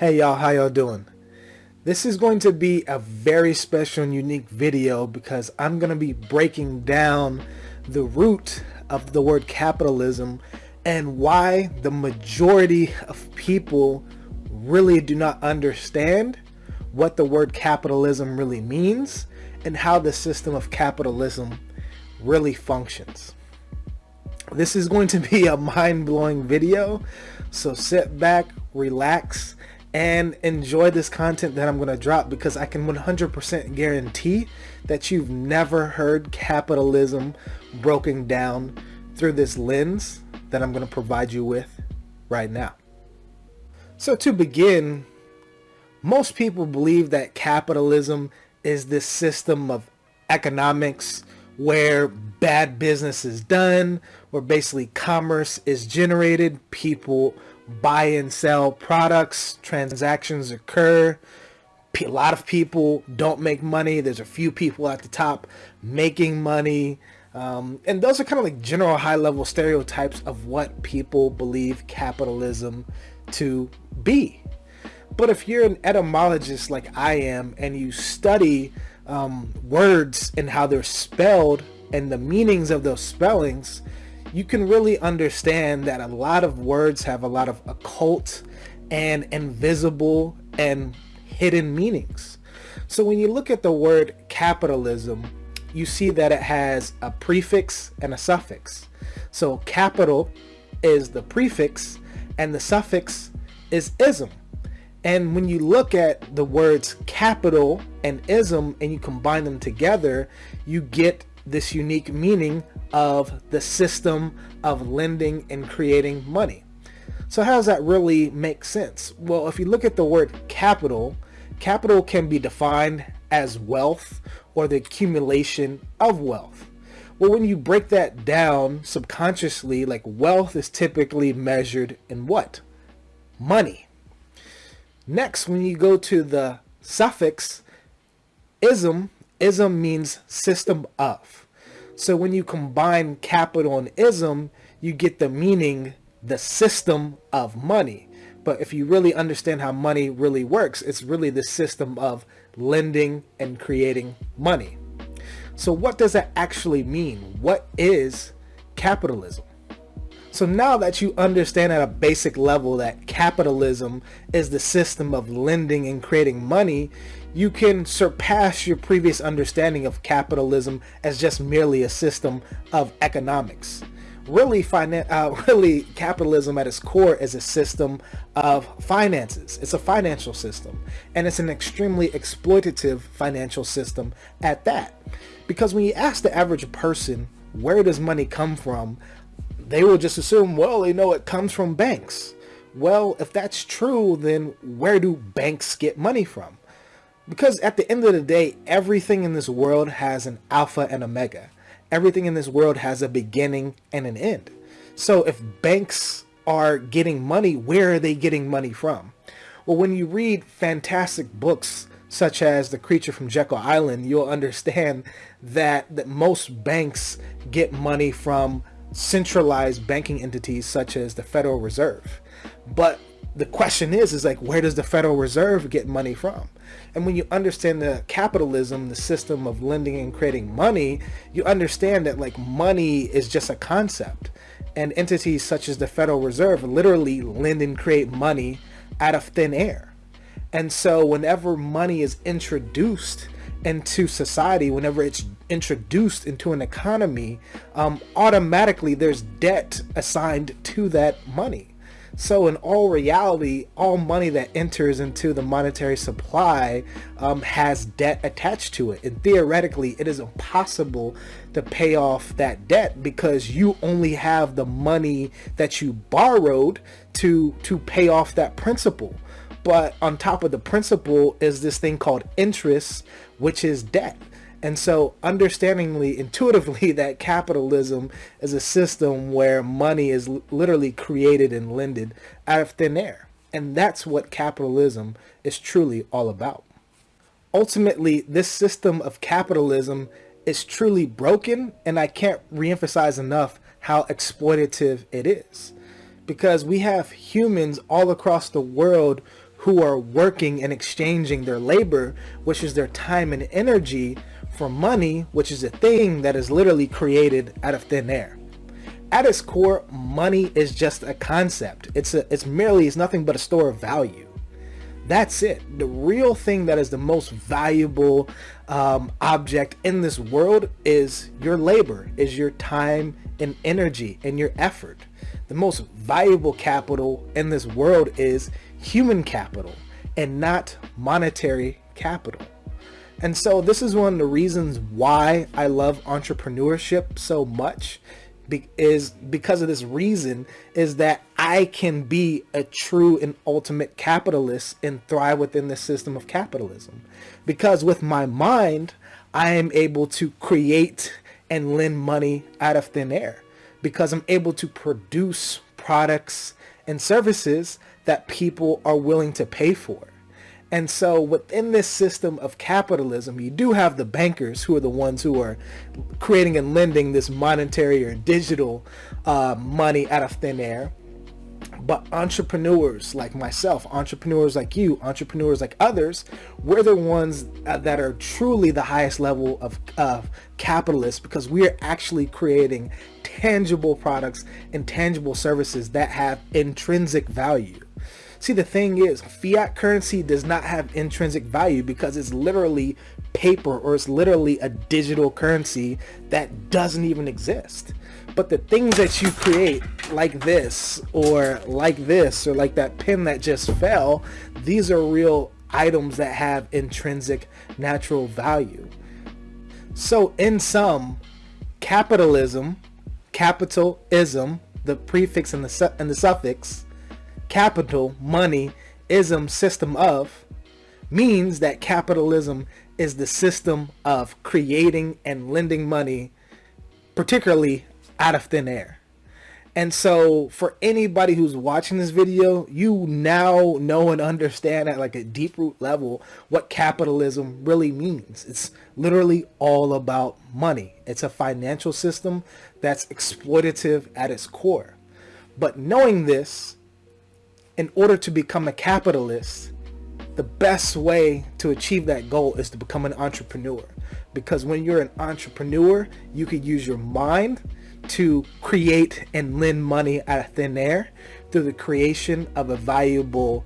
Hey y'all, how y'all doing? This is going to be a very special and unique video because I'm going to be breaking down the root of the word capitalism and why the majority of people really do not understand what the word capitalism really means and how the system of capitalism really functions. This is going to be a mind-blowing video, so sit back, relax, and enjoy this content that I'm going to drop because I can 100% guarantee that you've never heard capitalism broken down through this lens that I'm going to provide you with right now. So to begin, most people believe that capitalism is this system of economics where bad business is done, where basically commerce is generated, people buy and sell products, transactions occur. A lot of people don't make money. There's a few people at the top making money. Um, and those are kind of like general high level stereotypes of what people believe capitalism to be. But if you're an etymologist like I am and you study um, words and how they're spelled and the meanings of those spellings, you can really understand that a lot of words have a lot of occult and invisible and hidden meanings. So when you look at the word capitalism, you see that it has a prefix and a suffix. So capital is the prefix and the suffix is ism. And when you look at the words capital and ism and you combine them together, you get this unique meaning of the system of lending and creating money. So how does that really make sense? Well, if you look at the word capital, capital can be defined as wealth or the accumulation of wealth. Well, when you break that down subconsciously, like wealth is typically measured in what? Money. Next, when you go to the suffix ism, ism means system of. So when you combine capital and ism, you get the meaning, the system of money. But if you really understand how money really works, it's really the system of lending and creating money. So what does that actually mean? What is capitalism? So now that you understand at a basic level that capitalism is the system of lending and creating money, you can surpass your previous understanding of capitalism as just merely a system of economics. Really, uh, really, capitalism at its core is a system of finances. It's a financial system, and it's an extremely exploitative financial system at that. Because when you ask the average person, where does money come from? They will just assume, well, they know it comes from banks. Well, if that's true, then where do banks get money from? Because at the end of the day, everything in this world has an alpha and a omega. Everything in this world has a beginning and an end. So if banks are getting money, where are they getting money from? Well, when you read fantastic books such as The Creature from Jekyll Island, you'll understand that, that most banks get money from centralized banking entities such as the Federal Reserve. But the question is, is like, where does the Federal Reserve get money from? And when you understand the capitalism, the system of lending and creating money, you understand that like money is just a concept. And entities such as the Federal Reserve literally lend and create money out of thin air. And so whenever money is introduced into society, whenever it's introduced into an economy, um, automatically there's debt assigned to that money. So in all reality, all money that enters into the monetary supply um, has debt attached to it. And theoretically, it is impossible to pay off that debt because you only have the money that you borrowed to, to pay off that principal. But on top of the principal is this thing called interest, which is debt. And so understandingly, intuitively, that capitalism is a system where money is literally created and lended out of thin air. And that's what capitalism is truly all about. Ultimately, this system of capitalism is truly broken, and I can't reemphasize enough how exploitative it is. Because we have humans all across the world who are working and exchanging their labor, which is their time and energy, for money, which is a thing that is literally created out of thin air. At its core, money is just a concept. It's a, it's merely, it's nothing but a store of value. That's it. The real thing that is the most valuable um, object in this world is your labor, is your time and energy and your effort. The most valuable capital in this world is human capital and not monetary capital. And so this is one of the reasons why I love entrepreneurship so much be is because of this reason is that I can be a true and ultimate capitalist and thrive within the system of capitalism. Because with my mind, I am able to create and lend money out of thin air because I'm able to produce products and services that people are willing to pay for. And so within this system of capitalism, you do have the bankers who are the ones who are creating and lending this monetary or digital uh, money out of thin air. But entrepreneurs like myself, entrepreneurs like you, entrepreneurs like others, we're the ones uh, that are truly the highest level of, of capitalists because we are actually creating tangible products and tangible services that have intrinsic value. See, the thing is, fiat currency does not have intrinsic value because it's literally paper or it's literally a digital currency that doesn't even exist. But the things that you create like this or like this or like that pin that just fell, these are real items that have intrinsic natural value. So in sum, capitalism, capitalism, the prefix and the, and the suffix, capital, money, ism, system of, means that capitalism is the system of creating and lending money, particularly out of thin air. And so for anybody who's watching this video, you now know and understand at like a deep root level what capitalism really means. It's literally all about money. It's a financial system that's exploitative at its core. But knowing this, in order to become a capitalist, the best way to achieve that goal is to become an entrepreneur. Because when you're an entrepreneur, you could use your mind to create and lend money out of thin air through the creation of a valuable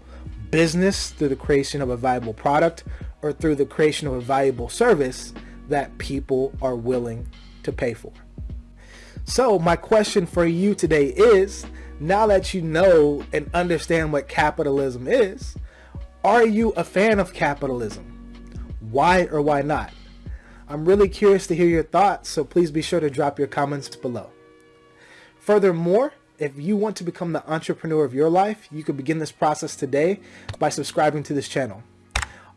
business, through the creation of a valuable product, or through the creation of a valuable service that people are willing to pay for. So my question for you today is, now that you know and understand what capitalism is, are you a fan of capitalism? Why or why not? I'm really curious to hear your thoughts, so please be sure to drop your comments below. Furthermore, if you want to become the entrepreneur of your life, you can begin this process today by subscribing to this channel.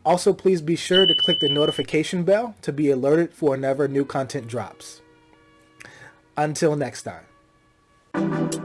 Also, please be sure to click the notification bell to be alerted for whenever new content drops. Until next time.